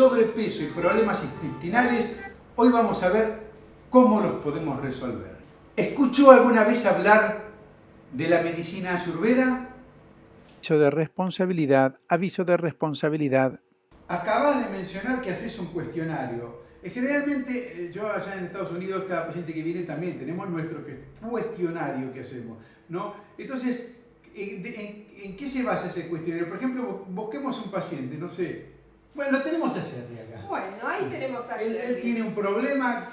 sobrepeso y problemas intestinales, hoy vamos a ver cómo los podemos resolver. ¿Escuchó alguna vez hablar de la medicina ayurveda? Aviso de responsabilidad, aviso de responsabilidad. Acabas de mencionar que haces un cuestionario. Eh, generalmente, eh, yo allá en Estados Unidos, cada paciente que viene también tenemos nuestro cuestionario que hacemos, ¿no? Entonces, ¿en, qué se basa ese cuestionario? Por ejemplo, busquemos un paciente, no sé. Bueno, lo tenemos a Jerry acá. Bueno, ahí tenemos a Jerry. Él, tiene un problema.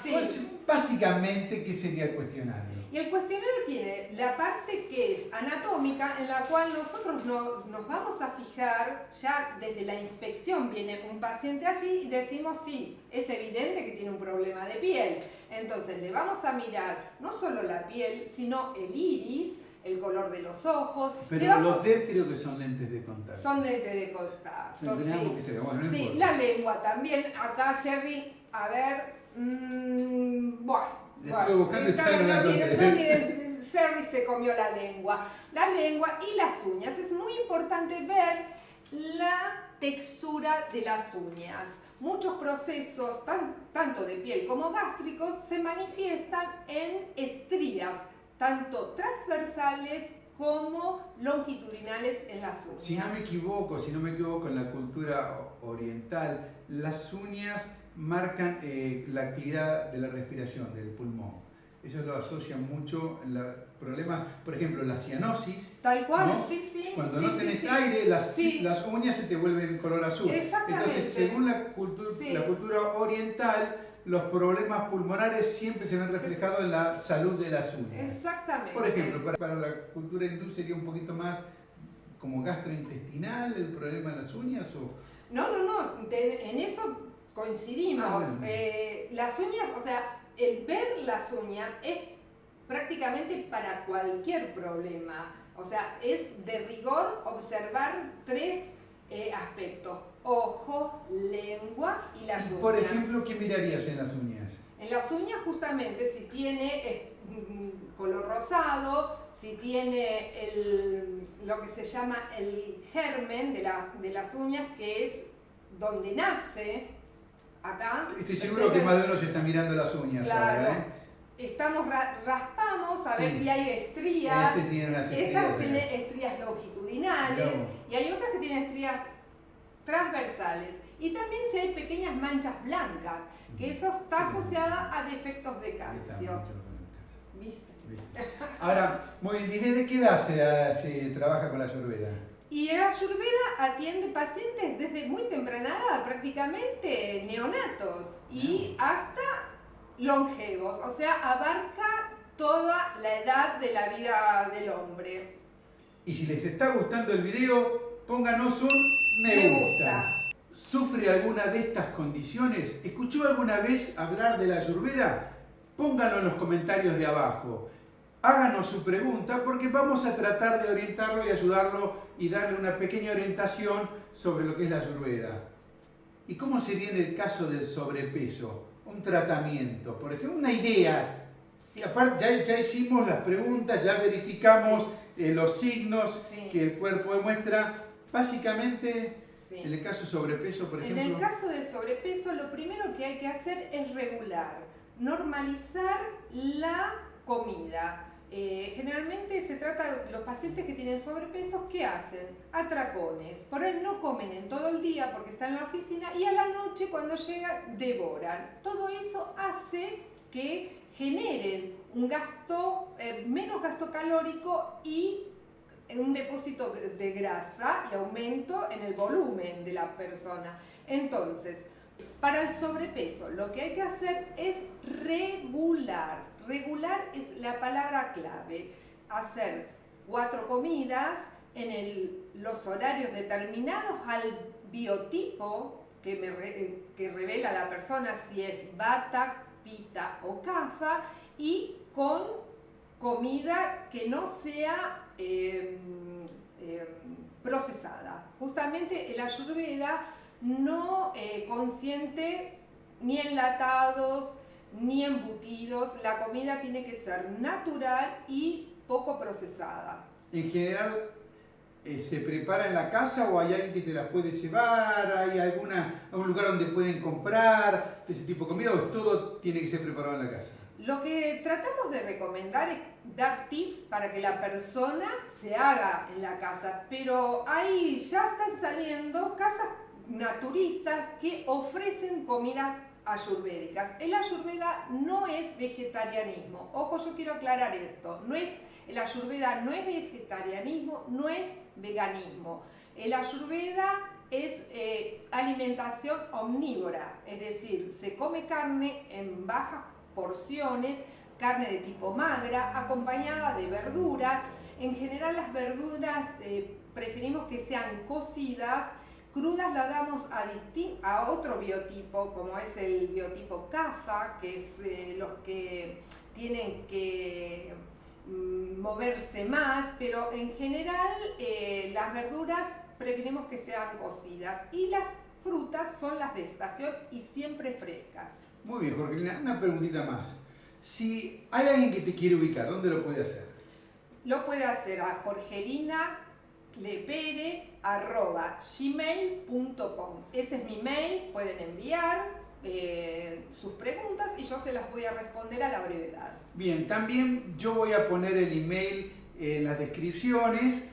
Básicamente, ¿qué sería el cuestionario? Y el cuestionario tiene la parte que es anatómica, en la cual nosotros nos vamos a fijar, ya desde la inspección viene un paciente así y decimos sí, es evidente que tiene un problema de piel. Entonces le vamos a mirar no solo la piel, sino el iris, el color de los ojos. Pero los D creo que son lentes de contacto. Son lentes de contacto, sí. sí, la lengua también. Acá Jerry, a ver, mmm, bueno Estuve buscando y Sherry se comió la lengua. La lengua y las uñas. Es muy importante ver la textura de las uñas. Muchos procesos, tanto de piel como gástricos, se manifiestan en estrías, tanto transversales como longitudinales en las uñas. Si no me equivoco, si no me equivoco en la cultura oriental, las uñas marcan eh, la actividad de la respiración, del pulmón. Ellos lo asocian mucho en los problemas, por ejemplo, la cianosis. Tal cual, sí, sí. Cuando no tenés aire, las, las, uñas se te vuelven color azul. Entonces, según la, cultura, la cultura oriental, los problemas pulmonares siempre se ven reflejados en la salud de las uñas. Exactamente. Por ejemplo, para, la cultura hindú sería un poquito más como gastrointestinal el problema de las uñas o... No, no, no, en eso coincidimos. Ah, eh, las uñas, o sea, el ver las uñas es prácticamente para cualquier problema. O sea, es de rigor observar tres eh, aspectos. Ojo, lengua y las uñas. Por ejemplo, ¿qué mirarías en las uñas? En las uñas justamente si tiene mm, color rosado, si tiene el, lo que se llama el germen de, la, de las uñas, que es donde nace acá. Estoy seguro que más de uno se está mirando las uñas claro. ¿eh? Estamos, raspamos a ver si hay estrías. Este tiene Esta tiene estrías longitudinales y hay otras que tienen estrías transversales. Y también si hay pequeñas manchas blancas, que eso está asociada a defectos de calcio. ¿Viste? Ahora, muy bien, ¿desde qué edad se, se trabaja con la ayurveda? Y el Ayurveda atiende pacientes desde muy temprana edad, prácticamente neonatos, y hasta longevos, o sea, abarca toda la edad de la vida del hombre. Y si les está gustando el video, pónganos un me, gusta. ¿Sufre alguna de estas condiciones? ¿Escuchó alguna vez hablar de la Ayurveda? Pónganlo en los comentarios de abajo háganos su pregunta porque vamos a tratar de orientarlo y ayudarlo y darle una pequeña orientación sobre lo que es la ayurveda. ¿Y cómo sería en el caso del sobrepeso? Un tratamiento, por ejemplo, una idea. Aparte, ya, hicimos las preguntas, ya verificamos eh, los signos que el cuerpo demuestra. Básicamente, en el caso de sobrepeso, por ejemplo... En el caso de sobrepeso, lo primero que hay que hacer es regular, normalizar la comida. Eh, generalmente se trata de los pacientes que tienen sobrepeso, ¿qué hacen? Atracones. Por él no comen en todo el día porque están en la oficina y a la noche cuando llegan devoran. Todo eso hace que generen un gasto, eh, menos gasto calórico y un depósito de grasa y aumento en el volumen de la persona. Entonces, para el sobrepeso lo que hay que hacer es regular Regular es la palabra clave. Hacer cuatro comidas en los horarios determinados al biotipo que, que revela la persona si es bata, o cafa y con comida que no sea em, em, procesada. Justamente el ayurveda no eh, consiente ni enlatados, ni embutidos, la comida tiene que ser natural y poco procesada. En general, eh, se prepara en la casa o hay alguien que te las puede llevar? ¿Hay alguna, algún lugar donde pueden comprar ese tipo de comida o todo tiene que ser preparado en la casa? Lo que tratamos de recomendar es dar tips para que la persona se haga en la casa, pero ahí ya están saliendo casas naturistas que ofrecen comidas ayurvédicas. El ayurveda no es vegetarianismo. Ojo, yo quiero aclarar esto. No es, el ayurveda no es vegetarianismo, no es veganismo. El ayurveda es eh, alimentación omnívora, es decir, se come carne en bajas porciones, carne de tipo magra, acompañada de verdura. En general las verduras eh, preferimos que sean cocidas, crudas las damos a, otro biotipo, como es el biotipo CAFA, que es eh, los que tienen que moverse más, pero en general eh, las verduras preferimos que sean cocidas y las frutas son las de estación y siempre frescas. Muy bien, Jorgelina, una preguntita más. Si hay alguien que te quiere ubicar, ¿dónde lo puede hacer? Lo puede hacer a jorgelinalepere.gmail.com Ese es mi mail, pueden enviar eh, sus preguntas y yo se las voy a responder a la brevedad. Bien, también yo voy a poner el email en las descripciones.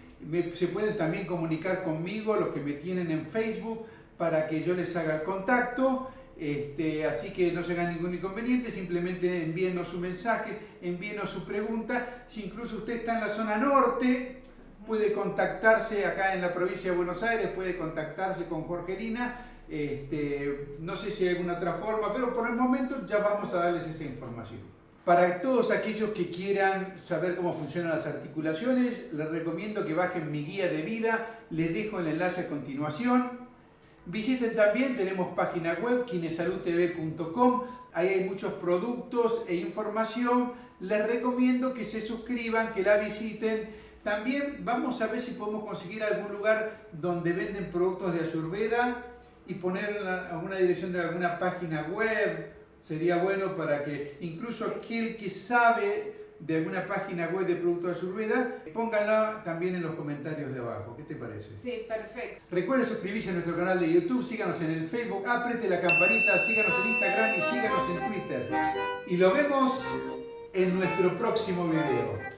se pueden también comunicar conmigo los que me tienen en Facebook para que yo les haga el contacto. Este, así que no se hagan ningún inconveniente, simplemente envíenos su mensaje, envíenos su pregunta. Si incluso usted está en la zona norte, puede contactarse acá en la provincia de Buenos Aires, puede contactarse con Jorgelina. Este, no sé si hay alguna otra forma, pero por el momento ya vamos a darles esa información. Para todos aquellos que quieran saber cómo funcionan las articulaciones, les recomiendo que bajen mi guía de vida, les dejo el enlace a continuación. Visiten también, tenemos página web, kinesaludtv.com, ahí hay muchos productos e información. Les recomiendo que se suscriban, que la visiten. También vamos a ver si podemos conseguir algún lugar donde venden productos de Ayurveda y poner alguna dirección de alguna página web. Sería bueno para que incluso aquel que sabe de alguna página web de productos de Ayurveda, pónganla también en los comentarios de abajo. ¿Qué te parece? Sí, perfecto. Recuerden suscribirse a nuestro canal de YouTube, síganos en el Facebook, apriete la campanita, síganos en Instagram y síganos en Twitter. Y lo vemos en nuestro próximo video.